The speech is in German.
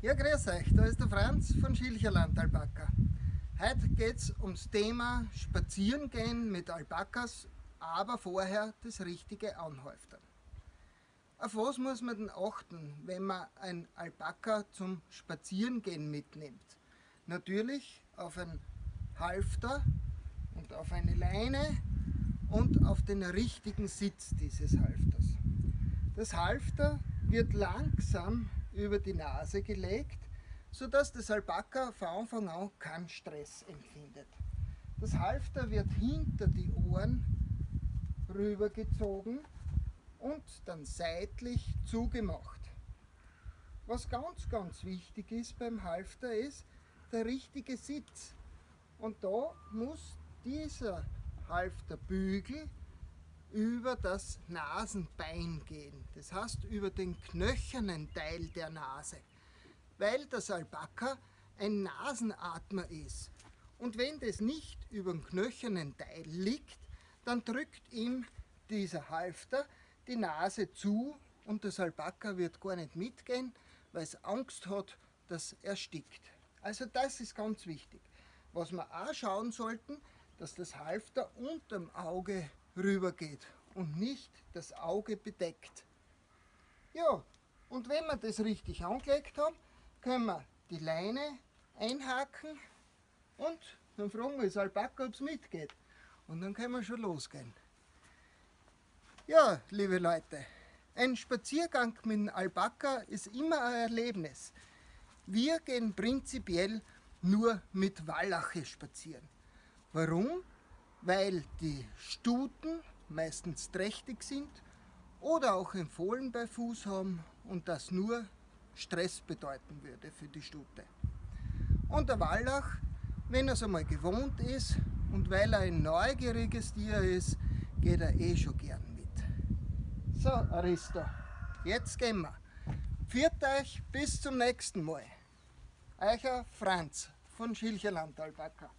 Ja, grüß euch, da ist der Franz von Schilcherland Alpaka. Heute geht es ums Thema Spazierengehen mit Alpakas, aber vorher das richtige Anhäuftern. Auf was muss man denn achten, wenn man ein Alpaka zum Spazierengehen mitnimmt? Natürlich auf ein Halfter und auf eine Leine und auf den richtigen Sitz dieses Halfters. Das Halfter wird langsam über die Nase gelegt, sodass das Alpaka von Anfang an keinen Stress empfindet. Das Halfter wird hinter die Ohren rübergezogen und dann seitlich zugemacht. Was ganz, ganz wichtig ist beim Halfter ist der richtige Sitz. Und da muss dieser Halfterbügel über das Nasenbein gehen. Das heißt über den knöchernen Teil der Nase, weil das Alpaka ein Nasenatmer ist. Und wenn das nicht über dem knöchernen Teil liegt, dann drückt ihm dieser Halfter die Nase zu und das Alpaka wird gar nicht mitgehen, weil es Angst hat, dass er stickt. Also das ist ganz wichtig. Was wir auch schauen sollten, dass das Halfter unterm Auge rüber geht und nicht das Auge bedeckt. Ja, und wenn wir das richtig angelegt haben, können wir die Leine einhaken und dann fragen wir das Alpaka, ob es mitgeht. Und dann können wir schon losgehen. Ja, liebe Leute, ein Spaziergang mit einem Alpaka ist immer ein Erlebnis. Wir gehen prinzipiell nur mit Wallache spazieren. Warum? Weil die Stuten meistens trächtig sind oder auch ein Fohlen bei Fuß haben und das nur Stress bedeuten würde für die Stute. Und der Wallach, wenn er es einmal gewohnt ist und weil er ein neugieriges Tier ist, geht er eh schon gern mit. So, Aristo, jetzt gehen wir. Viert euch bis zum nächsten Mal. Eucher Franz von Schilcherland Alpaka.